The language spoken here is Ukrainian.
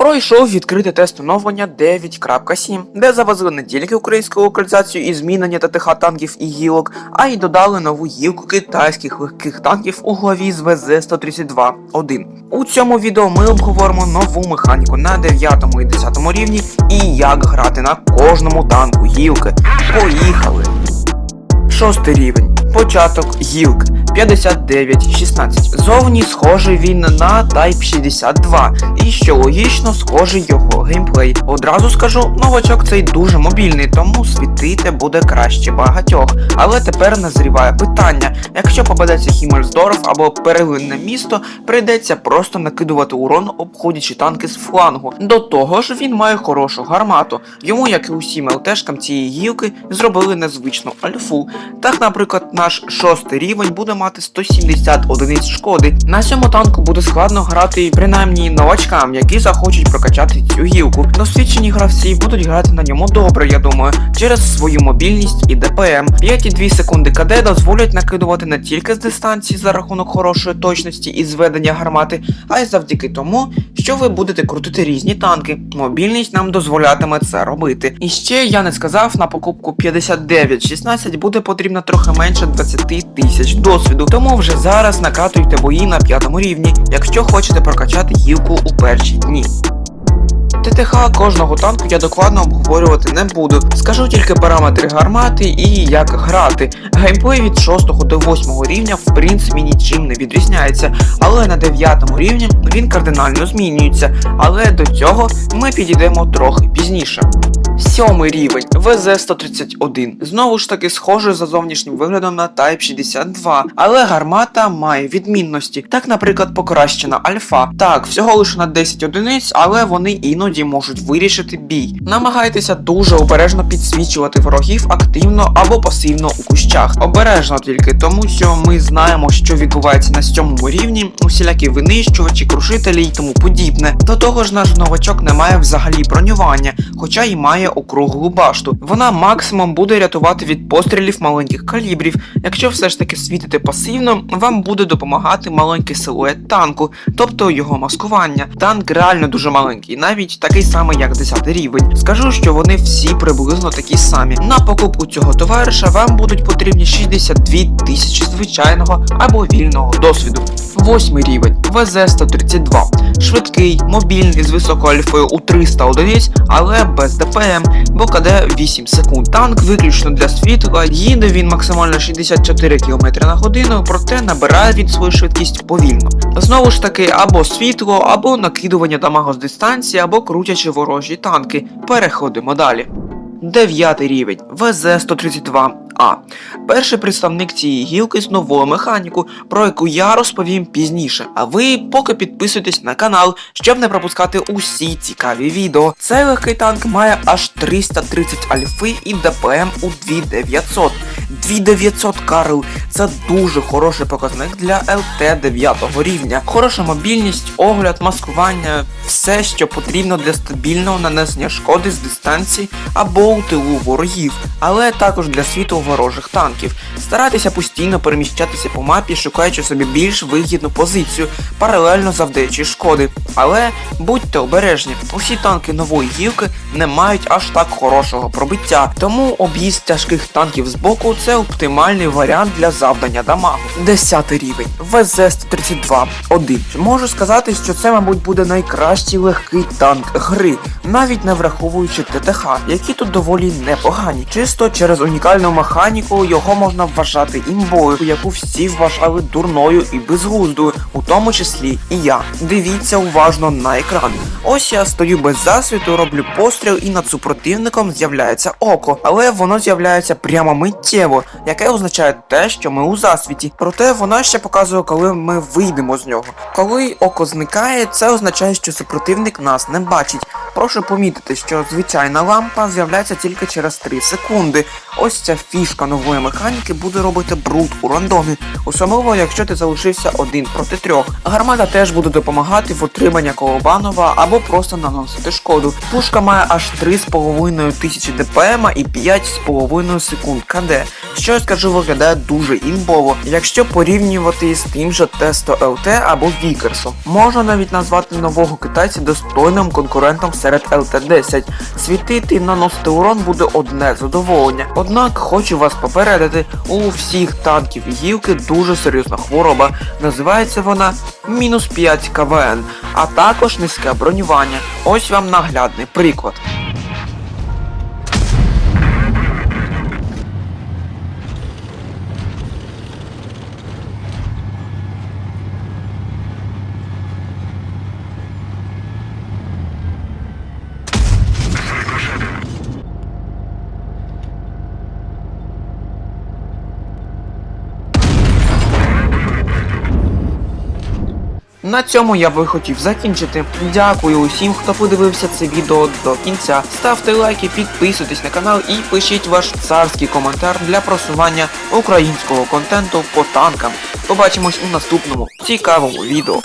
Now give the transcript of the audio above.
пройшов відкрите тест оновлення 9.7, де завезли не тільки українську локалізацію і змінення ТТХ танків і гілок, а й додали нову гілку китайських легких танків у главі з ВЗ-132-1. У цьому відео ми обговоримо нову механіку на 9 і 10 рівні і як грати на кожному танку гілки. Поїхали! Шостий рівень. Початок гілк 59-16. Зовні схожий він на Type 62, і що логічно, схожий його геймплей. Одразу скажу, новачок цей дуже мобільний, тому світити буде краще багатьох. Але тепер назріває питання: якщо попадеться Хіммельсдорф або перелинне місто, прийдеться просто накидувати урон, обходячи танки з флангу. До того ж, він має хорошу гармату. Йому, як і усім ЛТшкам цієї гілки, зробили незвичну альфу. Так, наприклад, наш шостий рівень буде мати 170 одиниць шкоди. На цьому танку буде складно грати принаймні новачкам, які захочуть прокачати цю гілку. Досвідчені гравці будуть грати на ньому добре, я думаю, через свою мобільність і ДПМ. 5,2 секунди КД дозволять накидувати не тільки з дистанції за рахунок хорошої точності і зведення гармати, а й завдяки тому, що ви будете крутити різні танки. Мобільність нам дозволятиме це робити. І ще я не сказав, на покупку 59-16 буде потрібно трохи менше 20 тисяч досвіду. Тому вже зараз накатуйте бої на п'ятому рівні, якщо хочете прокачати гілку у перші дні. ТТХ кожного танку я докладно обговорювати не буду. Скажу тільки параметри гармати і як грати. Геймплей від 6 до 8 рівня в принципі нічим не відрізняється, але на 9 рівні він кардинально змінюється. Але до цього ми підійдемо трохи пізніше. Сьомий рівень ВЗ-131. Знову ж таки схожий за зовнішнім виглядом на Type 62, але гармата має відмінності. Так, наприклад, покращена альфа. Так, всього лише на 10 одиниць, але вони іноді можуть вирішити бій. Намагайтеся дуже обережно підсвічувати ворогів активно або пасивно у кущах. Обережно тільки тому, що ми знаємо, що відбувається на сьомому рівні, усілякі винищувачі, крушителі і тому подібне. До того ж, наш новачок не має взагалі бронювання, хоча й має округлу башту. Вона максимум буде рятувати від пострілів маленьких калібрів. Якщо все ж таки світити пасивно, вам буде допомагати маленький силует танку, тобто його маскування. Танк реально дуже маленький, навіть такий самий, як 10 рівень. Скажу, що вони всі приблизно такі самі. На покупку цього товариша вам будуть потрібні 62 тисячі звичайного або вільного досвіду. Восьмий рівень ВЗ-132. Швидкий, мобільний з високою альфою у 300 одиниць, але без ДПМ, бо КД 8 секунд. Танк виключно для світла, їде він максимально 64 км на годину, проте набирає він свою швидкість повільно. Знову ж таки, або світло, або накидування дамагу з дистанції, або крутячи ворожі танки. Переходимо далі. Дев'ятий рівень ВЗ-132. А. Перший представник цієї гілки з нового механіку, про яку я розповім пізніше. А ви поки підписуйтесь на канал, щоб не пропускати усі цікаві відео. Цей легкий танк має аж 330 альфи і ДПМ у 2900. 2900 Карл це дуже хороший показник для ЛТ 9 рівня. Хороша мобільність, огляд, маскування, все, що потрібно для стабільного нанесення шкоди з дистанції або у тилу ворогів, але також для світу ворожих танків. Старайтеся постійно переміщатися по мапі, шукаючи собі більш вигідну позицію, паралельно завдаючи шкоди. Але будьте обережні, усі танки нової гілки не мають аж так хорошого пробиття, тому об'їзд тяжких танків з боку це оптимальний варіант для завдання дамагу. 10 рівень ВЗ-132 1. Можу сказати, що це, мабуть, буде найкращий легкий танк гри, навіть не враховуючи ТТХ, які тут доволі непогані. Чисто через унікальну механіку його можна вважати імбою, яку всі вважали дурною і безглуздою, у тому числі і я. Дивіться уважно на екран. Ось я стою без засвіту, роблю постріл і над супротивником з'являється око, але воно з'являється прямо миттєво, яке означає те, що ми у засвіті. Проте вона ще показує, коли ми вийдемо з нього. Коли око зникає, це означає, що супротивник нас не бачить. Прошу помітити, що звичайна лампа з'являється тільки через 3 секунди. Ось ця фішка нової механіки буде робити бруд у рандомі, особливо якщо ти залишився один проти трьох. Гармата теж буде допомагати в отриманні колобанова або просто наносити шкоду. Пушка має аж 3,5 тисячі ДПМ і 5,5 секунд КД, що я скажу виглядає дуже імбово, якщо порівнювати з тим же Тесто ЛТ або Вікерсом. Можна навіть назвати нового китайця достойним конкурентом серед ЛТ-10. Світити і наносити урон буде одне задоволення. Однак хочу вас попередити, у всіх танків гілки дуже серйозна хвороба. Називається вона мінус 5 КВН, а також низьке бронювання. Ось вам наглядний приклад. На цьому я би хотів закінчити. Дякую усім, хто подивився це відео до кінця. Ставте лайки, підписуйтесь на канал і пишіть ваш царський коментар для просування українського контенту по танкам. Побачимось у наступному цікавому відео.